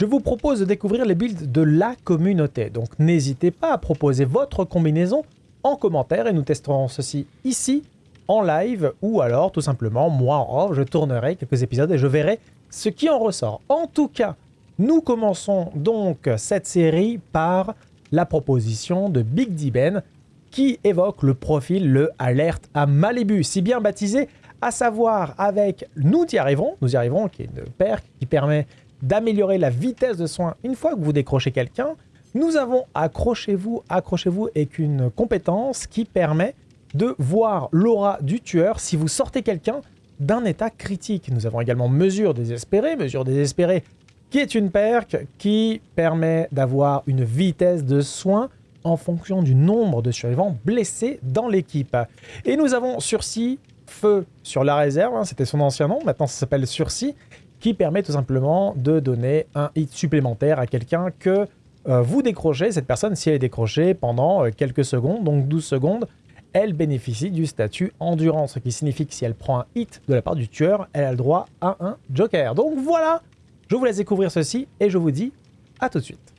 je vous propose de découvrir les builds de la communauté. Donc n'hésitez pas à proposer votre combinaison en commentaire et nous testerons ceci ici en live ou alors tout simplement moi en off, je tournerai quelques épisodes et je verrai ce qui en ressort. En tout cas, nous commençons donc cette série par la proposition de Big D Ben qui évoque le profil le alerte à Malibu, si bien baptisé, à savoir avec Nous y arrivons, Nous y arrivons qui est une paire qui permet d'améliorer la vitesse de soin une fois que vous décrochez quelqu'un. Nous avons Accrochez-vous, Accrochez-vous avec une compétence qui permet de voir l'aura du tueur si vous sortez quelqu'un d'un état critique. Nous avons également Mesure désespérée, Mesure désespérée qui est une perque qui permet d'avoir une vitesse de soin en fonction du nombre de survivants blessés dans l'équipe. Et nous avons Sursis, Feu sur la réserve, hein, c'était son ancien nom, maintenant ça s'appelle Sursis, qui permet tout simplement de donner un hit supplémentaire à quelqu'un que euh, vous décrochez. Cette personne, si elle est décrochée pendant euh, quelques secondes, donc 12 secondes, elle bénéficie du statut endurance, ce qui signifie que si elle prend un hit de la part du tueur, elle a le droit à un joker. Donc voilà, je vous laisse découvrir ceci et je vous dis à tout de suite.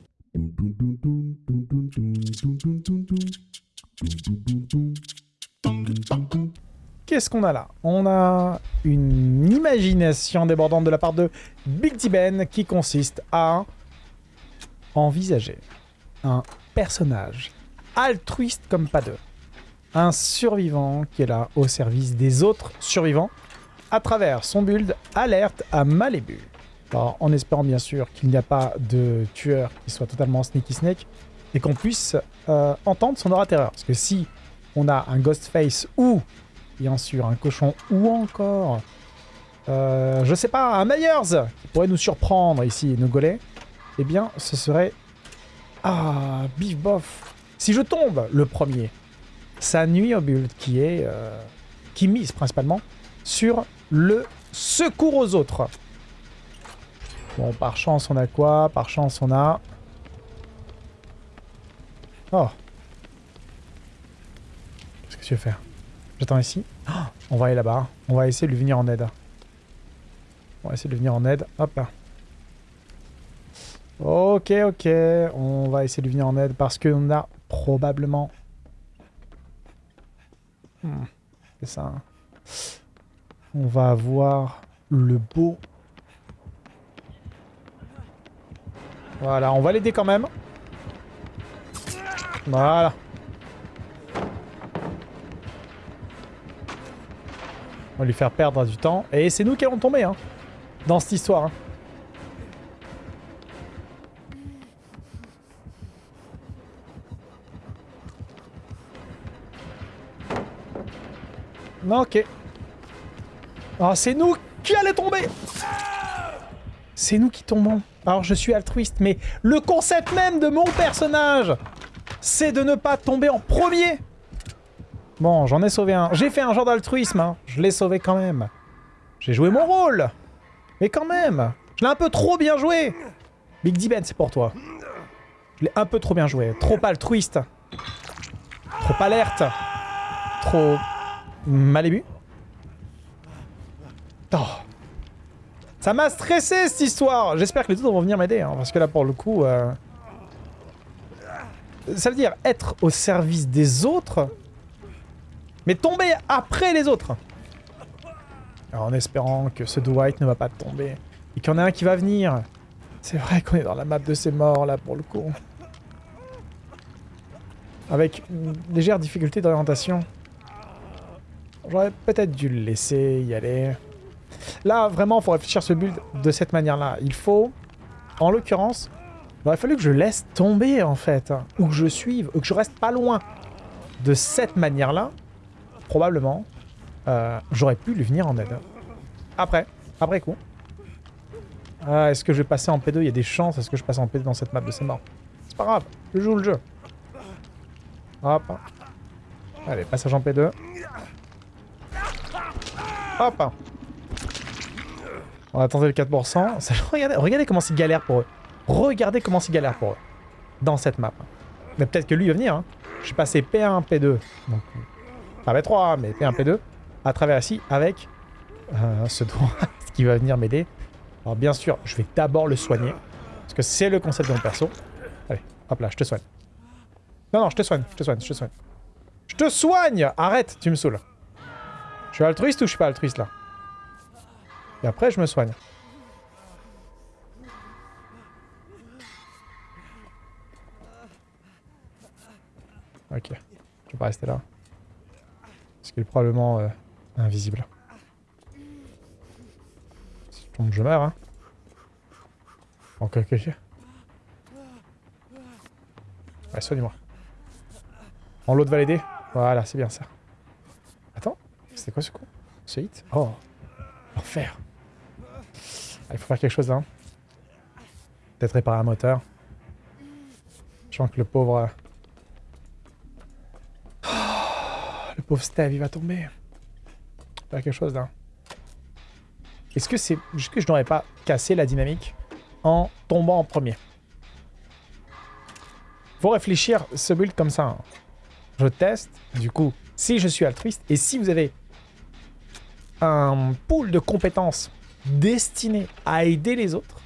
Qu'est-ce qu'on a là? On a une imagination débordante de la part de Big T Ben qui consiste à envisager un personnage altruiste comme pas deux. Un survivant qui est là au service des autres survivants à travers son build alerte à. Alors, en espérant bien sûr qu'il n'y a pas de tueur qui soit totalement sneaky snake et qu'on puisse euh, entendre son aura terreur. Parce que si on a un Ghostface ou bien sûr un cochon ou encore, euh, je sais pas, un Myers qui pourrait nous surprendre ici nous gauler, eh bien ce serait... Ah, bif bof Si je tombe le premier, ça nuit au build qui est... Euh, qui mise principalement sur le secours aux autres. Bon, par chance, on a quoi? Par chance, on a... Oh. Qu'est-ce que tu veux faire? J'attends ici. On va aller là-bas. On va essayer de lui venir en aide. On va essayer de lui venir en aide. Hop. Ok, ok. On va essayer de lui venir en aide parce qu'on a probablement... Hmm, C'est ça. Hein. On va avoir le beau Voilà, on va l'aider quand même. Voilà. On va lui faire perdre du temps. Et c'est nous qui allons tomber, hein, dans cette histoire. Hein. Ok. Ah, c'est nous qui allons tomber C'est nous qui tombons. Alors je suis altruiste, mais le concept même de mon personnage, c'est de ne pas tomber en premier. Bon, j'en ai sauvé un. J'ai fait un genre d'altruisme, hein. je l'ai sauvé quand même. J'ai joué mon rôle. Mais quand même, je l'ai un peu trop bien joué. Big D Ben, c'est pour toi. Je l'ai un peu trop bien joué. Trop altruiste. Trop alerte. Trop mal Oh. Ça m'a stressé cette histoire J'espère que les autres vont venir m'aider, hein, parce que là pour le coup... Euh, ça veut dire être au service des autres, mais tomber après les autres. En espérant que ce Dwight ne va pas tomber, et qu'il y en a un qui va venir. C'est vrai qu'on est dans la map de ces morts là pour le coup. Avec une légère difficulté d'orientation. J'aurais peut-être dû le laisser y aller. Là, vraiment, il faut réfléchir ce build de cette manière-là. Il faut, en l'occurrence, il aurait fallu que je laisse tomber, en fait. Ou que je suive, ou que je reste pas loin. De cette manière-là, probablement, euh, j'aurais pu lui venir en aide. Après, après coup. Ah, est-ce que je vais passer en P2 Il y a des chances. Est-ce que je passe en P2 dans cette map de ces morts C'est pas grave, je joue le jeu. Hop. Allez, passage en P2. Hop. On va tenter le 4%. Regardez, regardez comment c'est galère pour eux. Regardez comment c'est galère pour eux. Dans cette map. Mais peut-être que lui va venir. Hein. Je suis passé P1, P2. Donc, pas P3, mais P1, P2. À travers ici avec euh, ce doigt qui va venir m'aider. Alors bien sûr, je vais d'abord le soigner. Parce que c'est le concept de mon perso. Allez, hop là, je te soigne. Non, non, je te soigne, je te soigne, je te soigne. Je te soigne Arrête, tu me saoules. Je suis altruiste ou je suis pas altruiste là? Et après, je me soigne. Ok. Je vais pas rester là. Parce qu'il est probablement euh, invisible. Si je tombe, je meurs, hein. Ok, ok. Ouais, soigne-moi. En l'autre va l'aider Voilà, c'est bien ça. Attends, c'était quoi ce coup Ce hit? Oh, l'enfer. Ah, il faut faire quelque chose. Hein. Peut-être réparer un moteur. Je sens que le pauvre... Oh, le pauvre Steve, il va tomber. Faire quelque chose là. Est-ce que c'est... Que je n'aurais pas cassé la dynamique en tombant en premier? Faut réfléchir ce build comme ça. Hein je teste, du coup, si je suis altruiste, et si vous avez un pool de compétences destiné à aider les autres,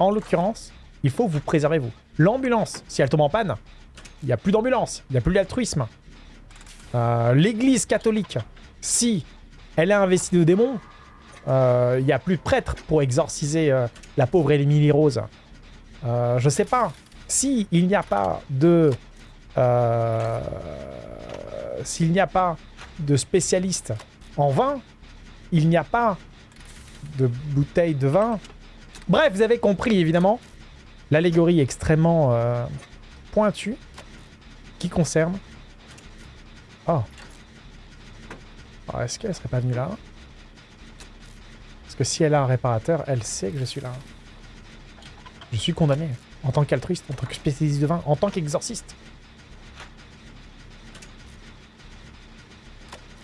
en l'occurrence, il faut vous préserver vous. L'ambulance, si elle tombe en panne, il n'y a plus d'ambulance, il n'y a plus d'altruisme. Euh, L'église catholique, si elle est investie de démons, euh, il n'y a plus de prêtre pour exorciser euh, la pauvre Émilie Rose. je sais pas. Si il n'y a pas de euh, s'il n'y a pas de spécialiste en vin, il n'y a pas de bouteille de vin. Bref, vous avez compris évidemment l'allégorie extrêmement euh, pointue qui concerne... Oh. Est-ce qu'elle serait pas venue là? Parce que si elle a un réparateur, elle sait que je suis là. Je suis condamné. En tant qu'altruiste, en tant que spécialiste de vin, en tant qu'exorciste.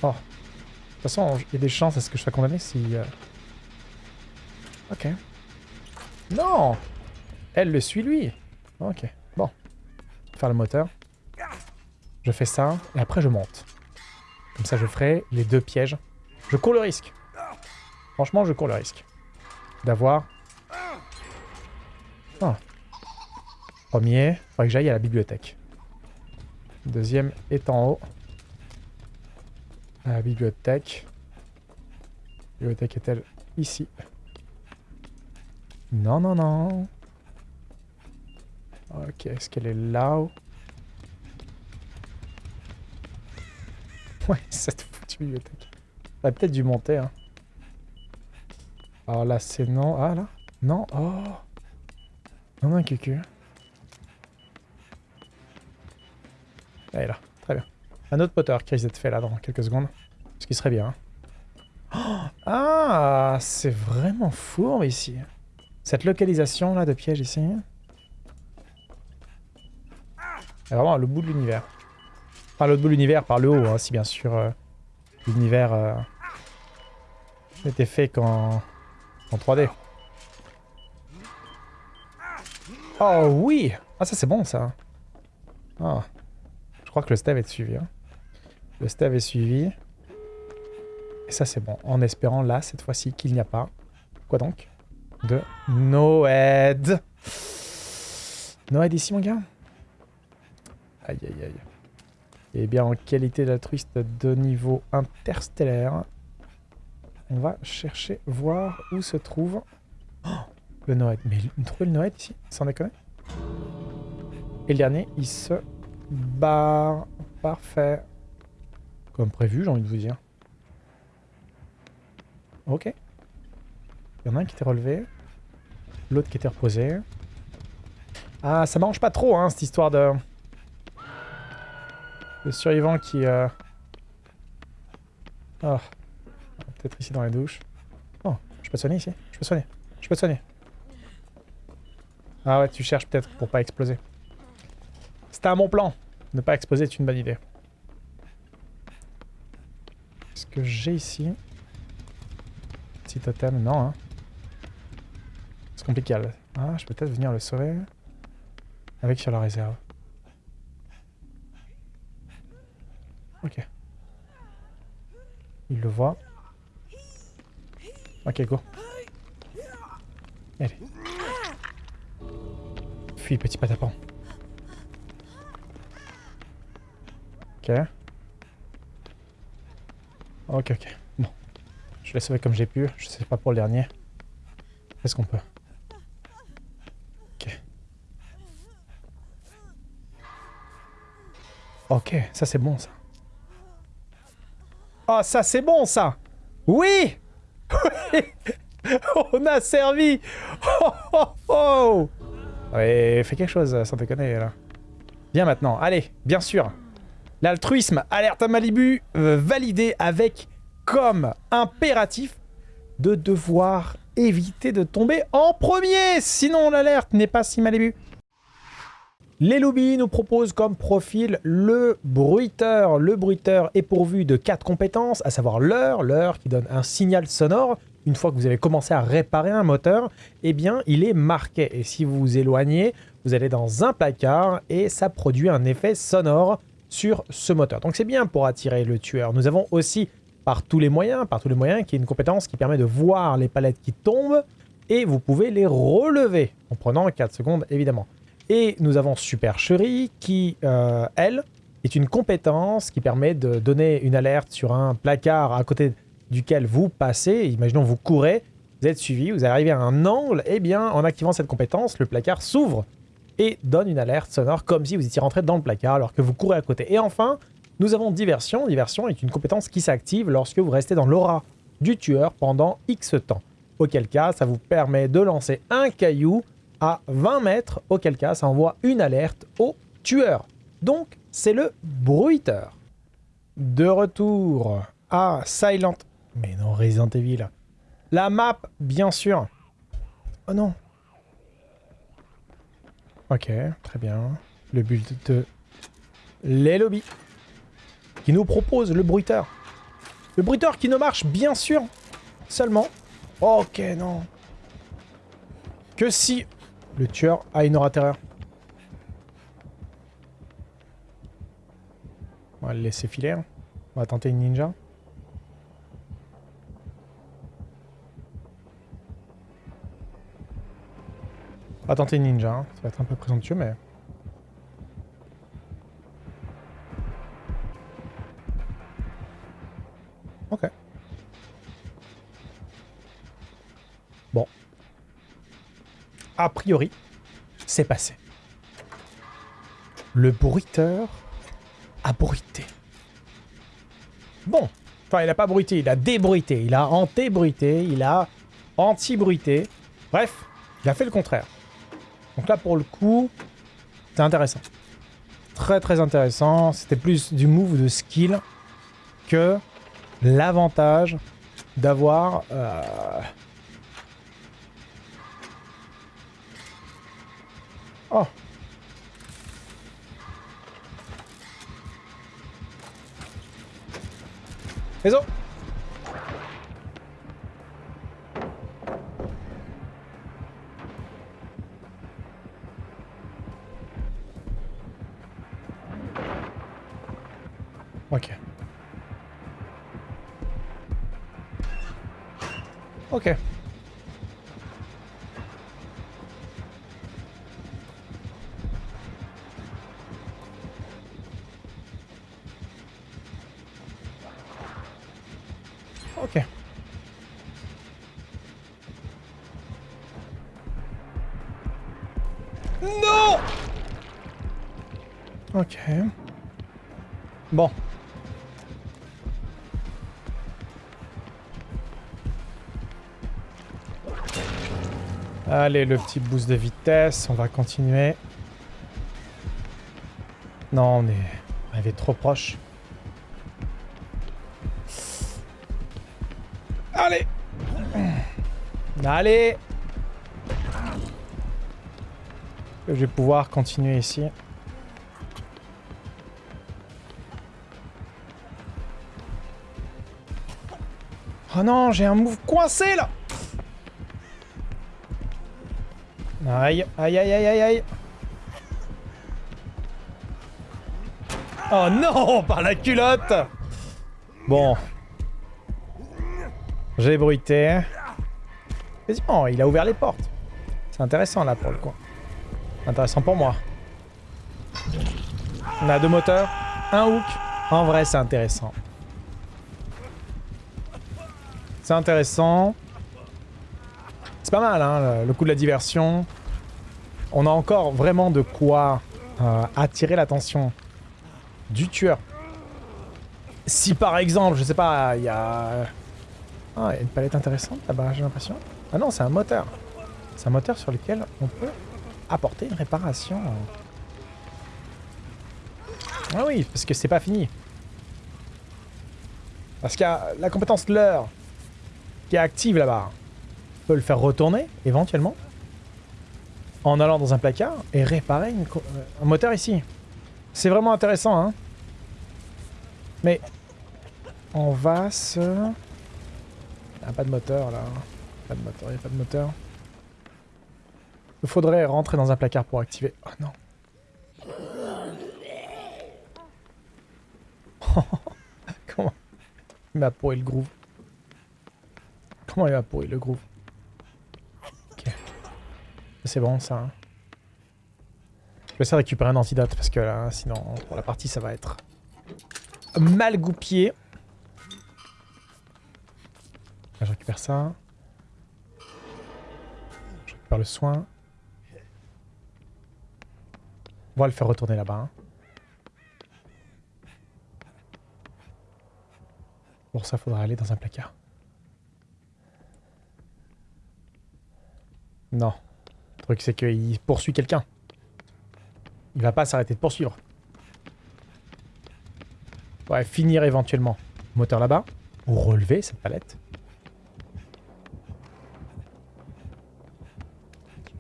Oh. De toute façon, il y a des chances à ce que je sois condamné si... Euh, ok. Non Elle le suit, lui Ok. Bon. Faire le moteur. Je fais ça, et après je monte. Comme ça, je ferai les deux pièges. Je cours le risque. Franchement, je cours le risque. D'avoir... Oh. Premier, faudrait que j'aille à la bibliothèque. Deuxième est en haut. La bibliothèque. La bibliothèque est-elle ici? Non, non, non. Ok, est-ce qu'elle est là-haut? Ouais, cette foutue bibliothèque. J'aurais peut-être dû monter, hein. Alors là, c'est non. Ah, là Non Oh Non, non, cucu. Est là. Très bien. Un autre moteur qui risque d'être fait là dans quelques secondes. Ce qui serait bien. Hein. ah, c'est vraiment fourbe ici. Cette localisation là de piège ici. C'est vraiment le bout de l'univers. Enfin, le bout de l'univers par le haut, hein, si bien sûr euh, l'univers euh, était fait qu'en en 3D. Oh oui Ah ça c'est bon ça. Ah. Je crois que le stave est suivi. Hein. Le stave est suivi. Et ça, c'est bon. En espérant, là, cette fois-ci, qu'il n'y a pas... Quoi donc De Noed. Noed ici, mon gars? Aïe, aïe, aïe. Et eh bien, en qualité d'altruiste de niveau interstellaire, on va chercher, voir où se trouve... Oh, le Noed. Mais il trouvait le Noed ici Sans déconner Et le dernier, il se barre. Parfait. Comme prévu, j'ai envie de vous dire. Ok. Il y en a un qui était relevé. L'autre qui était reposé. Ah, ça mange pas trop, hein, cette histoire de... Le survivant qui... Euh... Oh. Peut-être ici dans les douches. Oh, je peux te soigner ici? Je peux te soigner. Je peux te soigner. Ah ouais, tu cherches peut-être pour pas exploser. C'était un bon plan. Ne pas exploser est une bonne idée que j'ai ici? Petit totem, non. Hein. C'est compliqué. Ah, je peux peut-être venir le sauver. Avec sur la réserve. Ok. Il le voit. Ok, go. Allez. fuis, petit patapon. Ok. Ok, ok. Bon. Je l'ai sauvé comme j'ai pu. Je sais pas pour le dernier. Qu'est-ce qu'on peut? Ok. Ok, ça c'est bon ça. Oh, ça c'est bon ça Oui On a servi Oh oh oh fais quelque chose, sans déconner là. Viens maintenant, allez, bien sûr. L'altruisme, alerte à Malibu, euh, validé avec comme impératif de devoir éviter de tomber en premier, sinon l'alerte n'est pas si Malibu. Les lobbies nous proposent comme profil le bruiteur. Le bruiteur est pourvu de quatre compétences, à savoir l'heure, l'heure qui donne un signal sonore. Une fois que vous avez commencé à réparer un moteur, eh bien, il est marqué. Et si vous vous éloignez, vous allez dans un placard et ça produit un effet sonore sur ce moteur. Donc c'est bien pour attirer le tueur. Nous avons aussi, par tous les moyens, par tous les moyens, qui est une compétence qui permet de voir les palettes qui tombent et vous pouvez les relever en prenant 4 secondes évidemment. Et nous avons Supercherie qui, euh, elle, est une compétence qui permet de donner une alerte sur un placard à côté duquel vous passez. Imaginons vous courez, vous êtes suivi, vous arrivez à un angle, et eh bien en activant cette compétence, le placard s'ouvre et donne une alerte sonore comme si vous étiez rentré dans le placard alors que vous courez à côté. Et enfin, nous avons Diversion. Diversion est une compétence qui s'active lorsque vous restez dans l'aura du tueur pendant X temps. Auquel cas, ça vous permet de lancer un caillou à 20 mètres, auquel cas ça envoie une alerte au tueur. Donc, c'est le bruiteur. De retour à Silent... Mais non, Resident Evil. La map, bien sûr. Oh non. Ok, très bien. Le build de les lobbies. Qui nous propose le bruiteur. Le bruiteur qui ne marche, bien sûr, seulement... Ok, non. Que si le tueur a une aura terreur. On va le laisser filer. Hein. On va tenter une ninja. On va tenter une ninja. Hein. Ça va être un peu présomptueux, mais... a priori, c'est passé. Le bruiteur a bruité. Bon, enfin, il n'a pas bruité, il a débruité, il a anté-bruité, il a anti-bruité. Bref, il a fait le contraire. Donc là, pour le coup, c'est intéressant. Très, très intéressant. C'était plus du move de skill que l'avantage d'avoir... Euh, Oh Réseau Ok. Ok. Ok. Bon. Allez, le petit boost de vitesse, on va continuer. Non, on est arrivé trop proche. Allez Je vais pouvoir continuer ici. Oh non, j'ai un move coincé là Aïe, aïe, aïe, aïe, aïe, aïe. Oh non, par la culotte Bon. J'ai bruité. Il a ouvert les portes. C'est intéressant là pour le coup. Intéressant pour moi. On a deux moteurs, un hook. En vrai, c'est intéressant. C'est intéressant. C'est pas mal, hein, le coup de la diversion. On a encore vraiment de quoi euh, attirer l'attention du tueur. Si par exemple, je sais pas, il y a... Ah, il y a une palette intéressante là-bas, j'ai l'impression. Ah non, c'est un moteur. C'est un moteur sur lequel on peut apporter une réparation. Ah oui, parce que c'est pas fini. Parce qu'il y a la compétence leurre qui est active là-bas. On peut le faire retourner, éventuellement, en allant dans un placard et réparer un moteur ici. C'est vraiment intéressant, hein. Mais on va se... Il n'y a pas de moteur, là. Pas de moteur, il n'y a pas de moteur. Il faudrait rentrer dans un placard pour activer... Oh non. Comment Il m'a pourri le groove. Comment il m'a pourri le groove Ok. C'est bon ça. Hein. Je vais essayer de récupérer un antidote parce que là, sinon pour la partie ça va être mal goupillé. je récupère ça. Récupère le soin. On va le faire retourner là-bas. Hein. Pour ça, faudra aller dans un placard. Non. Le truc, c'est qu'il poursuit quelqu'un. Il va pas s'arrêter de poursuivre. Ouais, finir éventuellement. Moteur là-bas. Ou relever cette palette.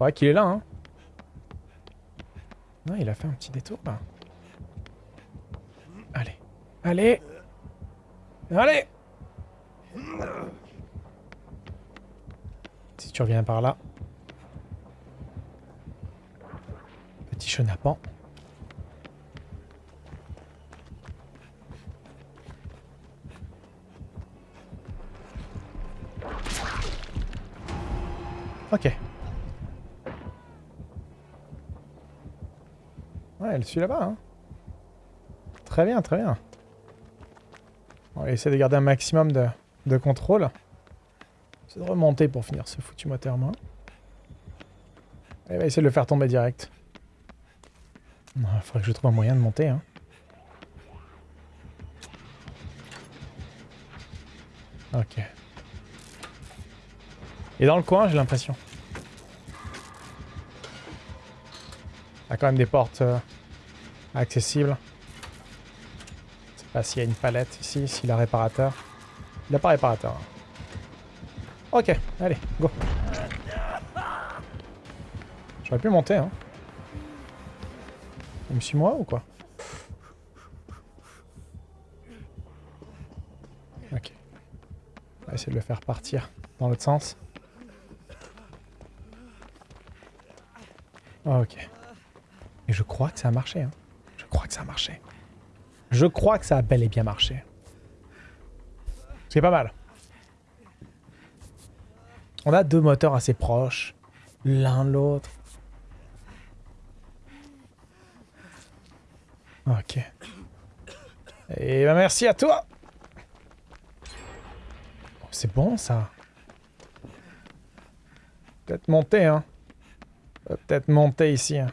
Ouais, qu'il est là, hein. Non, il a fait un petit détour. Allez. Allez Allez Si tu reviens par là. Petit chenapan. Ok. Ouais, elle suit là-bas. Hein. Très bien, très bien. On va essayer de garder un maximum de, de contrôle. C'est de remonter pour finir ce foutu moteur moi. Elle va essayer de le faire tomber direct. Il faudrait que je trouve un moyen de monter. Hein. Ok. Et dans le coin, j'ai l'impression. Y a quand même des portes euh, accessibles. Je sais pas s'il y a une palette ici, s'il a réparateur. Il n'a pas réparateur. Ok, allez, go. J'aurais pu monter, hein. Il me suit moi ou quoi? Ok. On va essayer de le faire partir dans l'autre sens. Ok. Et je crois que ça a marché. Hein. Je crois que ça a marché. Je crois que ça a bel et bien marché. C'est pas mal. On a deux moteurs assez proches. L'un l'autre. Ok. Et ben merci à toi C'est bon ça. Peut-être monter, hein. Peut-être monter ici. Hein.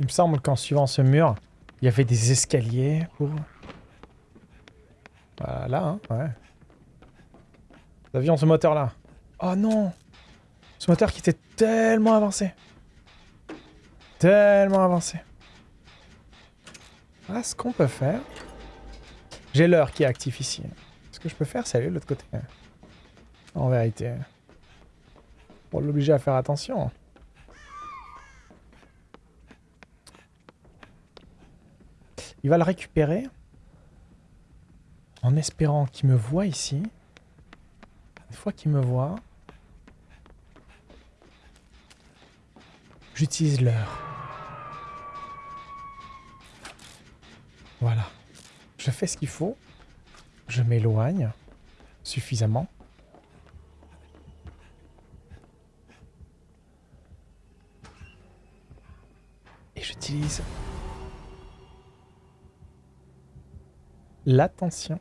Il me semble qu'en suivant ce mur, il y avait des escaliers pour... Voilà, hein, ouais. Nous avions ce moteur-là. Oh non Ce moteur qui était tellement avancé. Tellement avancé. Ah, ce qu'on peut faire... J'ai l'heure qui est actif ici. Ce que je peux faire, c'est aller de l'autre côté. En vérité. Pour l'obliger à faire attention. Il va le récupérer. En espérant qu'il me voit ici. Une fois qu'il me voit... J'utilise l'heure. Voilà. Je fais ce qu'il faut. Je m'éloigne suffisamment. j'utilise l'attention.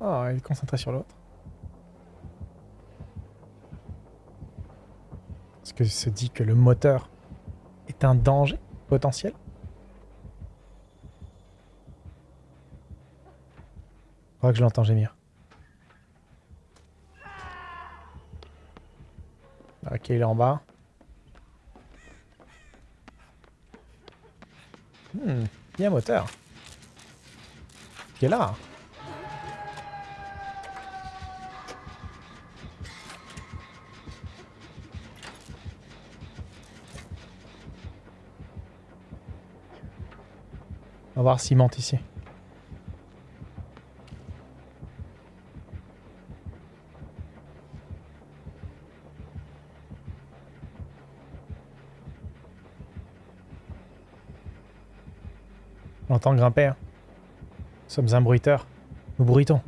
Oh, il est concentré sur l'autre. Est-ce que se dit que le moteur est un danger potentiel? Je crois que je l'entends gémir. Ok, il est en bas. Hmm, il y a moteur. Qui est là. On va voir s'il monte ici. On entend grimper. hein. Sommes un bruiteur. Nous bruitons.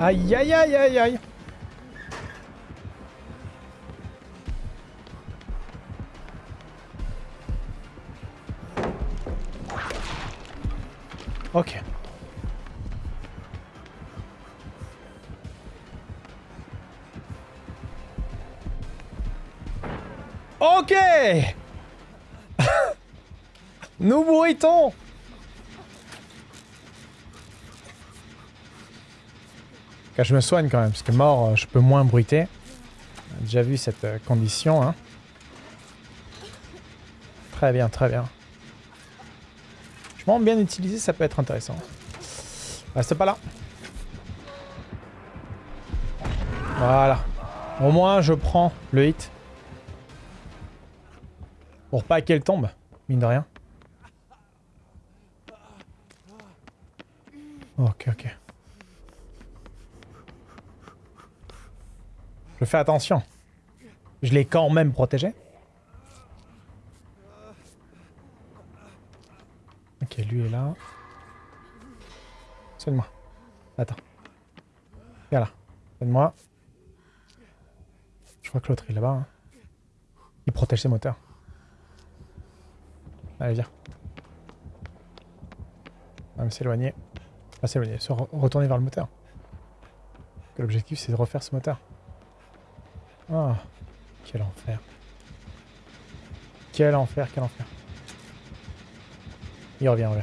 Aïe aïe aïe aïe aïe Nous bruitons Car je me soigne quand même, parce que mort, euh, je peux moins bruiter. On a déjà vu cette euh, condition. Hein. Très bien, très bien. Je m'en bien utilisé, ça peut être intéressant. Reste pas là. Voilà. Au moins, je prends le hit. Pour pas qu'elle tombe, mine de rien. Ok, ok. Je fais attention. Je l'ai quand même protégé. Ok, lui est là. Soigne-moi. Attends. Viens là. Soigne-moi. Je crois que l'autre est là-bas. hein. Il protège ses moteurs. Allez, viens. On va s'éloigner. Pas s'éloigner, se re- retourner vers le moteur. L'objectif, c'est de refaire ce moteur. Ah, quel enfer. Quel enfer, quel enfer. Il revient, revient.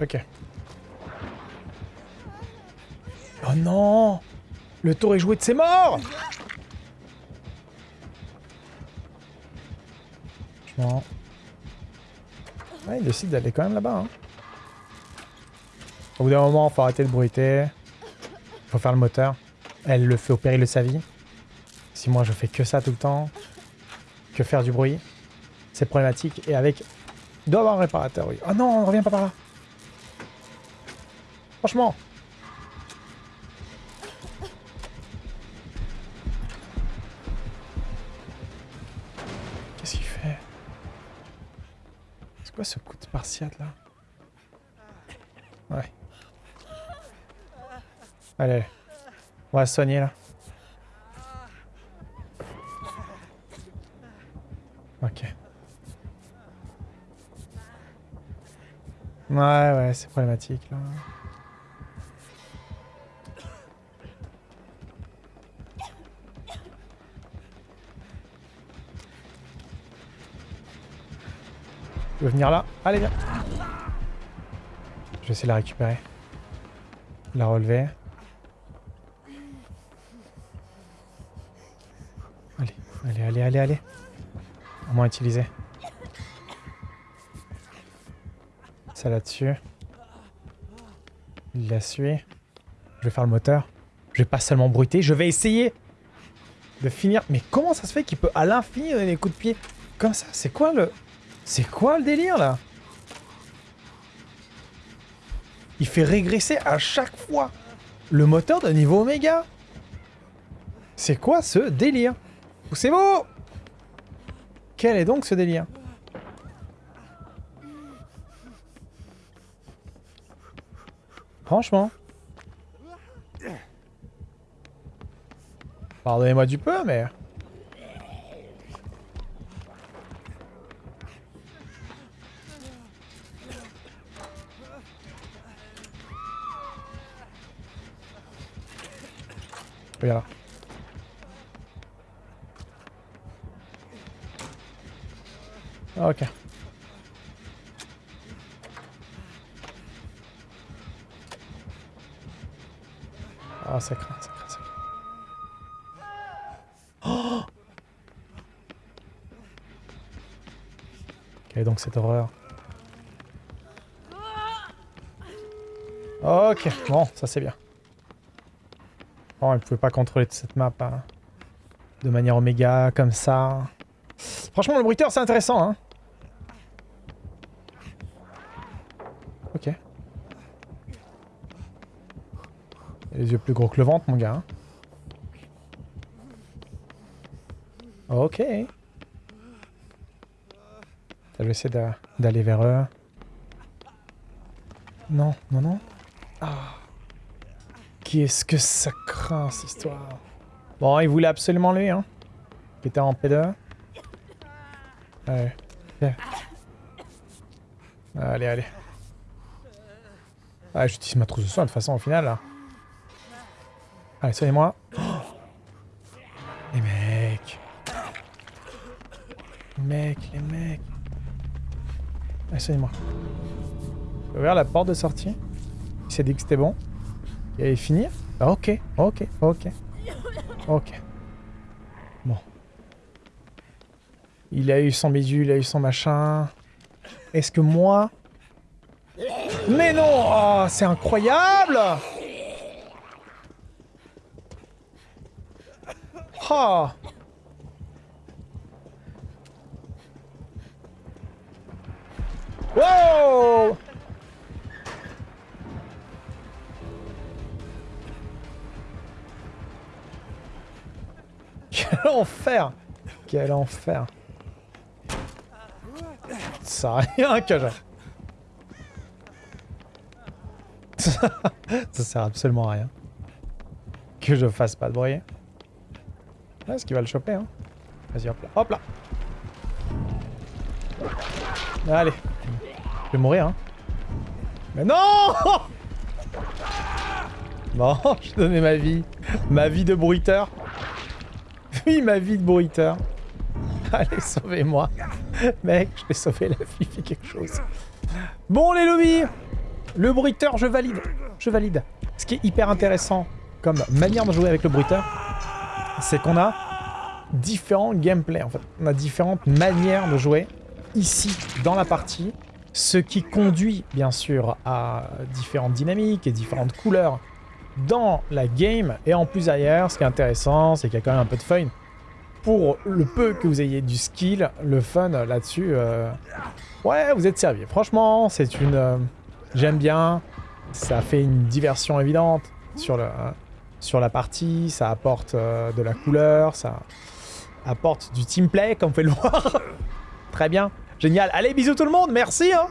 Ok. Oh non Le tour est joué de ses morts Franchement... Ouais, il décide d'aller quand même là-bas. Hein. Au bout d'un moment, faut arrêter de bruiter. Faut faire le moteur. Elle le fait au péril de sa vie. Si moi je fais que ça tout le temps, que faire du bruit, c'est problématique. Et avec... Il doit avoir un réparateur, oui. Oh non, on revient pas par là. Franchement. Qu'est-ce qu'il fait? C'est quoi ce coup de spartiate là? Ouais. Allez. On va soigner là. Ok. Ouais, ouais, c'est problématique là. Venir là Allez, viens. Je vais essayer de la récupérer. La relever. Allez, allez, allez, allez, allez. au moins utilisé. Ça là-dessus. Il l'a sué. Je vais faire le moteur. Je vais pas seulement bruiter, je vais essayer de finir. Mais comment ça se fait qu'il peut à l'infini donner des coups de pied? Comme ça C'est quoi le... C'est quoi le délire là? Il fait régresser à chaque fois le moteur de niveau Oméga. C'est quoi ce délire? C'est beau Quel est donc ce délire? Franchement. Pardonnez-moi du peu, mais... Regarde. Ok. Ah, ça craint, ça craint, ça craint. Oh ok, donc cette horreur. Ok, bon, ça c'est bien. Bon, il pouvait pas contrôler cette map hein. de manière oméga, comme ça. Franchement, le bruiteur, c'est intéressant, hein. Ok. Les yeux plus gros que le ventre, mon gars. hein. Ok. Je vais essayer d'a- d'aller vers eux. Non, non, non. Ah. Qu'est-ce que ça craint, cette histoire? Bon, il voulait absolument lui, hein. Il était en P2. Allez. Allez, allez. Ah, j'utilise ma trousse de soin de toute façon au final, là. Allez, soignez-moi. Les mecs. Les mecs, les mecs. Allez, soignez-moi. J'ai ouvert la porte de sortie. Il s'est dit que c'était bon. Il allait finir. Ah, ok, ok, ok. Ok. Bon. Il a eu son bidule, il a eu son machin. Est-ce que moi... Mais non Oh, c'est incroyable Oh Wow enfer Quel enfer Ça sert à rien que je... Ça sert absolument à rien. Que je fasse pas de bruit. Est-ce qu'il va le choper hein Vas-y, hop là. Hop là Allez. Je vais mourir, hein. Mais non Bon, je donnais ma vie. Ma vie de bruiteur. Oui, ma vie de bruiteur. Allez, sauvez-moi. Mec, je vais sauver la vie, fais quelque chose. Bon, les lobbies Le bruiteur, je valide. Je valide. Ce qui est hyper intéressant comme manière de jouer avec le bruiteur, c'est qu'on a différents gameplays, en fait. On a différentes manières de jouer ici, dans la partie, ce qui conduit, bien sûr, à différentes dynamiques et différentes couleurs dans la game. Et en plus, ailleurs, ce qui est intéressant, c'est qu'il y a quand même un peu de fun. Pour le peu que vous ayez du skill, le fun là-dessus, euh, ouais, vous êtes servi. Franchement, c'est une... euh, J'aime bien. Ça fait une diversion évidente sur, sur la partie. Ça apporte euh, de la couleur. Ça apporte du teamplay, comme vous pouvez le voir. Très bien. Génial. Allez, bisous tout le monde. Merci. Hein